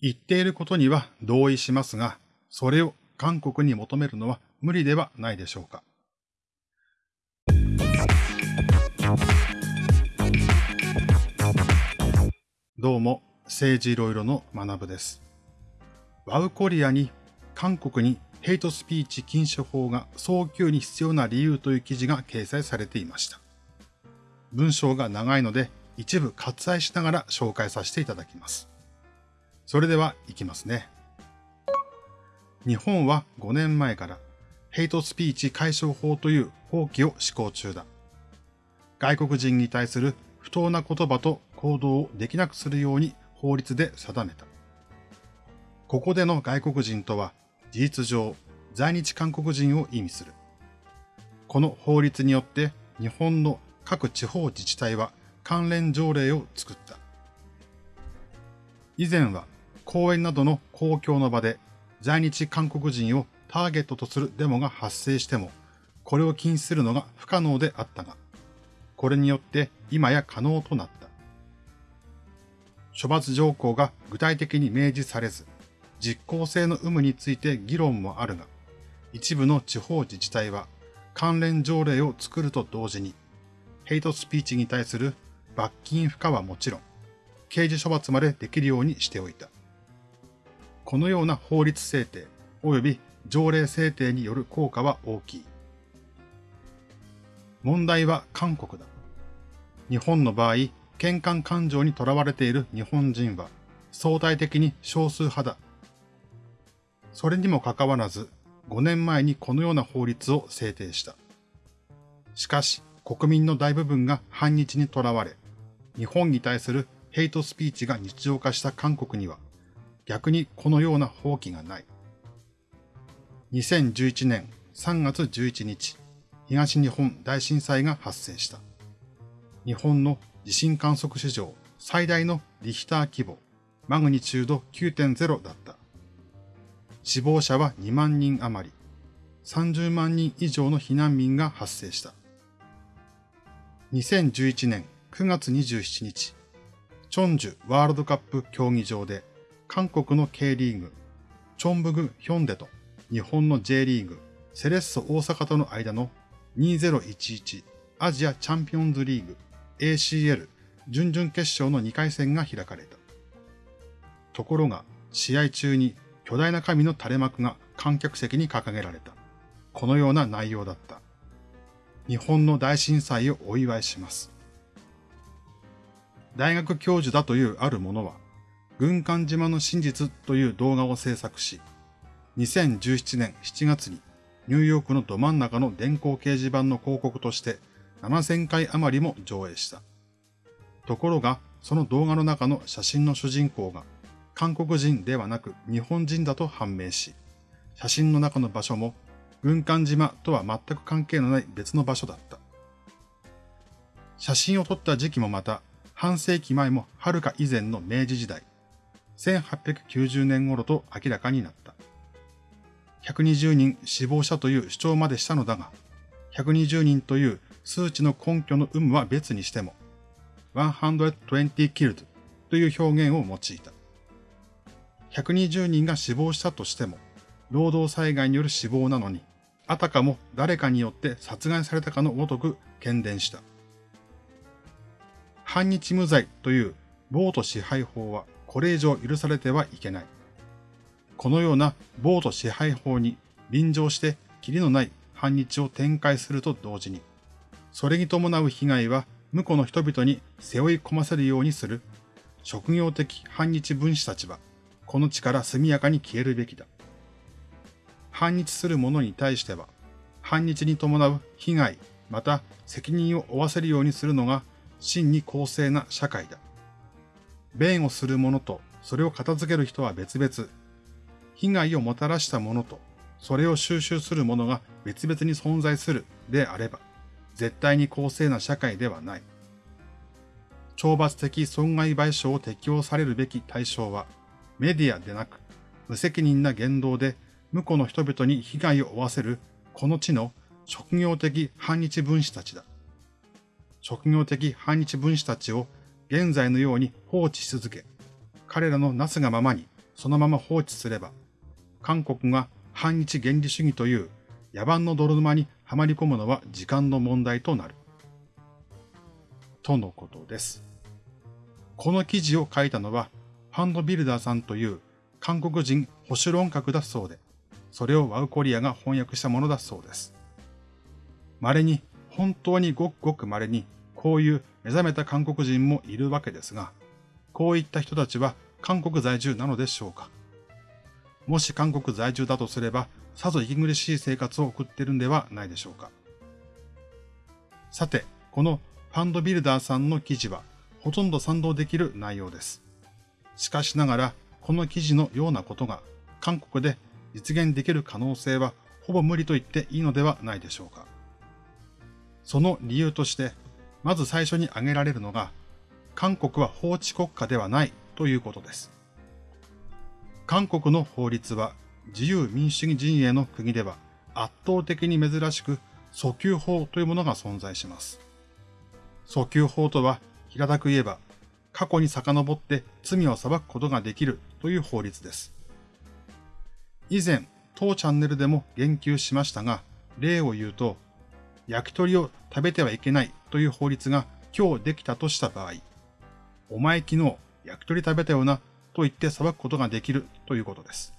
言っていることには同意しますが、それを韓国に求めるのは無理ではないでしょうか。どうも、政治いろいろの学部です。ワウコリアに韓国にヘイトスピーチ禁止法が早急に必要な理由という記事が掲載されていました。文章が長いので一部割愛しながら紹介させていただきます。それでは行きますね。日本は5年前からヘイトスピーチ解消法という法規を施行中だ。外国人に対する不当な言葉と行動をできなくするように法律で定めた。ここでの外国人とは事実上在日韓国人を意味する。この法律によって日本の各地方自治体は関連条例を作った。以前は公園などの公共の場で在日韓国人をターゲットとするデモが発生しても、これを禁止するのが不可能であったが、これによって今や可能となった。処罰条項が具体的に明示されず、実効性の有無について議論もあるが、一部の地方自治体は関連条例を作ると同時に、ヘイトスピーチに対する罰金付加はもちろん、刑事処罰までできるようにしておいた。このような法律制定及び条例制定による効果は大きい。問題は韓国だ。日本の場合、喧嘩感情にとらわれている日本人は相対的に少数派だ。それにもかかわらず、5年前にこのような法律を制定した。しかし、国民の大部分が反日にとらわれ、日本に対するヘイトスピーチが日常化した韓国には、逆にこのような放棄がない。2011年3月11日、東日本大震災が発生した。日本の地震観測史上最大のリヒター規模、マグニチュード9.0だった。死亡者は2万人余り、30万人以上の避難民が発生した。2011年9月27日、チョンジュワールドカップ競技場で韓国の K リーグ、チョンブグヒョンデと日本の J リーグ、セレッソ大阪との間の2011アジアチャンピオンズリーグ ACL 準々決勝の2回戦が開かれた。ところが、試合中に巨大な紙の垂れ幕が観客席に掲げられた。このような内容だった。日本の大震災をお祝いします。大学教授だというある者は、軍艦島の真実という動画を制作し、2017年7月にニューヨークのど真ん中の電光掲示板の広告として7000回余りも上映した。ところが、その動画の中の写真の主人公が韓国人ではなく日本人だと判明し、写真の中の場所も軍艦島とは全く関係のない別の場所だった。写真を撮った時期もまた半世紀前も遥か以前の明治時代、1890年頃と明らかになった。120人死亡者という主張までしたのだが、120人という数値の根拠の有無は別にしても、120 killed という表現を用いた。120人が死亡したとしても、労働災害による死亡なのに、あたかも誰かによって殺害されたかのごとく懸伝した。反日無罪という暴徒支配法はこれ以上許されてはいけない。このような暴徒支配法に臨場してキリのない反日を展開すると同時に、それに伴う被害は向こうの人々に背負い込ませるようにする職業的反日分子たちは、この地から速やかに消えるべきだ。反日する者に対しては、反日に伴う被害、また責任を負わせるようにするのが真に公正な社会だ。弁をする者とそれを片付ける人は別々、被害をもたらした者とそれを収集する者が別々に存在するであれば、絶対に公正な社会ではない。懲罰的損害賠償を適用されるべき対象は、メディアでなく、無責任な言動で向こうの人々に被害を負わせるこの地の職業的反日分子たちだ。職業的反日分子たちを現在のように放置し続け、彼らのなすがままにそのまま放置すれば、韓国が反日原理主義という野蛮の泥沼にはまり込むのは時間の問題となる。とのことです。この記事を書いたのは、ファンドビルダーさんという韓国人保守論客だそうで、それをワウコリアが翻訳したものだそうです。稀に、本当にごくごく稀に、こういう目覚めた韓国人もいるわけですが、こういった人たちは韓国在住なのでしょうか？もし韓国在住だとすれば、さぞ息苦しい生活を送っているんではないでしょうか？さて、このファンドビルダーさんの記事は、ほとんど賛同できる内容です。しかしながら、この記事のようなことが、韓国で実現できる可能性は、ほぼ無理と言っていいのではないでしょうか？その理由として、まず最初に挙げられるのが、韓国は法治国家ではないということです。韓国の法律は自由民主主義陣営の国では圧倒的に珍しく訴求法というものが存在します。訴求法とは平たく言えば過去に遡って罪を裁くことができるという法律です。以前、当チャンネルでも言及しましたが、例を言うと、焼き鳥を食べてはいけないという法律が今日できたとした場合、お前昨日焼き鳥食べたよなと言って裁くことができるということです。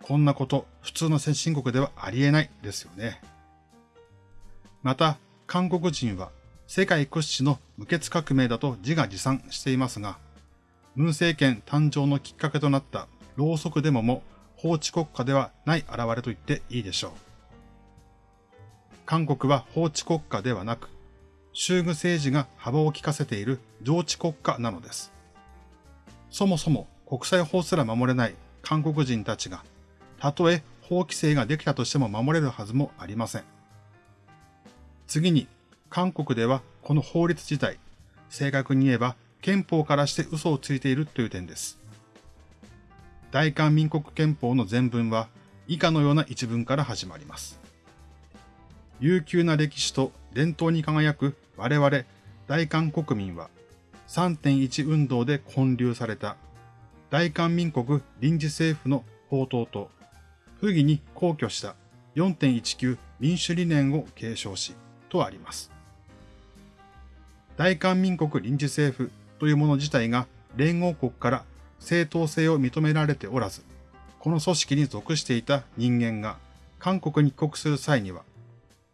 こんなこと、普通の先進国ではありえないですよね。また、韓国人は世界屈指の無血革命だと自画自賛していますが、文政権誕生のきっかけとなったろうそくデモも法治国家ではない現れと言っていいでしょう。韓国は法治国家ではなく、衆具政治が幅を利かせている上治国家なのです。そもそも国際法すら守れない韓国人たちが、たとえ法規制ができたとしても守れるはずもありません。次に、韓国ではこの法律自体、正確に言えば憲法からして嘘をついているという点です。大韓民国憲法の全文は以下のような一文から始まります。悠久な歴史と伝統に輝く我々大韓国民は3.1運動で建立された大韓民国臨時政府の法統と不義に皇居した4.19民主理念を継承しとあります。大韓民国臨時政府というもの自体が連合国から正当性を認められておらず、この組織に属していた人間が韓国に帰国する際には、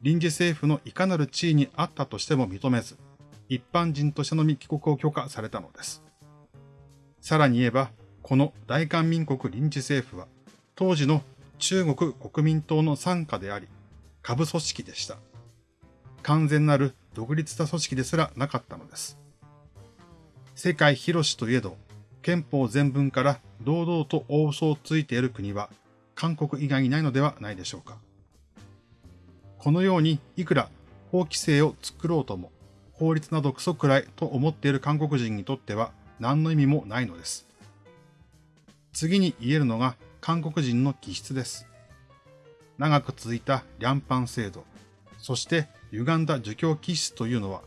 臨時政府のいかなる地位にあったとしても認めず、一般人としてのみ帰国を許可されたのです。さらに言えば、この大韓民国臨時政府は、当時の中国国民党の傘下であり、下部組織でした。完全なる独立した組織ですらなかったのです。世界広しといえど、憲法全文から堂々と大嘘をついている国は、韓国以外にないのではないでしょうか。このようにいくら法規制を作ろうとも、法律などクソくらいと思っている韓国人にとっては何の意味もないのです。次に言えるのが韓国人の気質です。長く続いたリャンパン制度、そして歪んだ儒教気質というのは、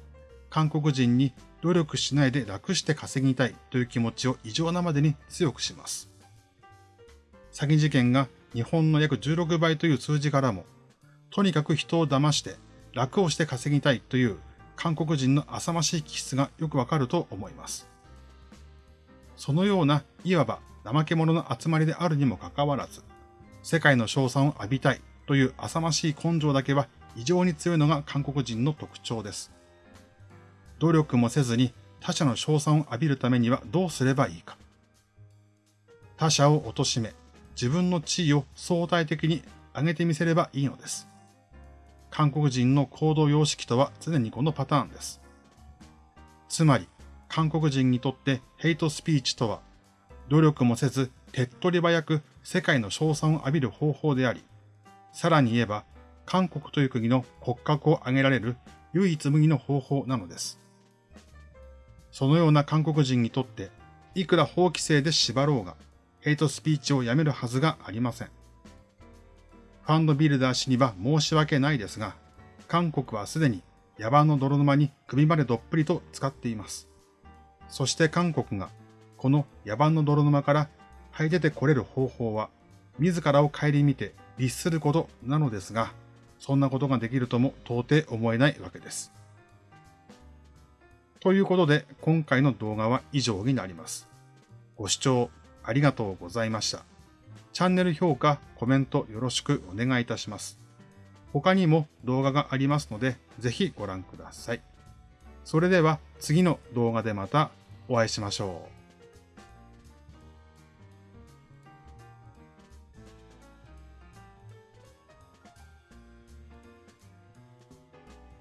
韓国人に努力しないで楽して稼ぎたいという気持ちを異常なまでに強くします。詐欺事件が日本の約16倍という数字からも、とにかく人を騙して楽をして稼ぎたいという韓国人の浅ましい気質がよくわかると思います。そのようないわば怠け者の集まりであるにもかかわらず、世界の称賛を浴びたいという浅ましい根性だけは異常に強いのが韓国人の特徴です。努力もせずに他者の称賛を浴びるためにはどうすればいいか。他者を貶め、自分の地位を相対的に上げてみせればいいのです。韓国人の行動様式とは常にこのパターンです。つまり、韓国人にとってヘイトスピーチとは、努力もせず手っ取り早く世界の称賛を浴びる方法であり、さらに言えば、韓国という国の骨格を上げられる唯一無二の方法なのです。そのような韓国人にとって、いくら法規制で縛ろうが、ヘイトスピーチをやめるはずがありません。ファンドビルダー氏には申し訳ないですが、韓国はすでに野蛮の泥沼に首までどっぷりと使っています。そして韓国がこの野蛮の泥沼からはい出てこれる方法は、自らを顧みて律することなのですが、そんなことができるとも到底思えないわけです。ということで、今回の動画は以上になります。ご視聴ありがとうございました。チャンネル評価、コメントよろしくお願いいたします。他にも動画がありますので、ぜひご覧ください。それでは次の動画でまたお会いしましょう。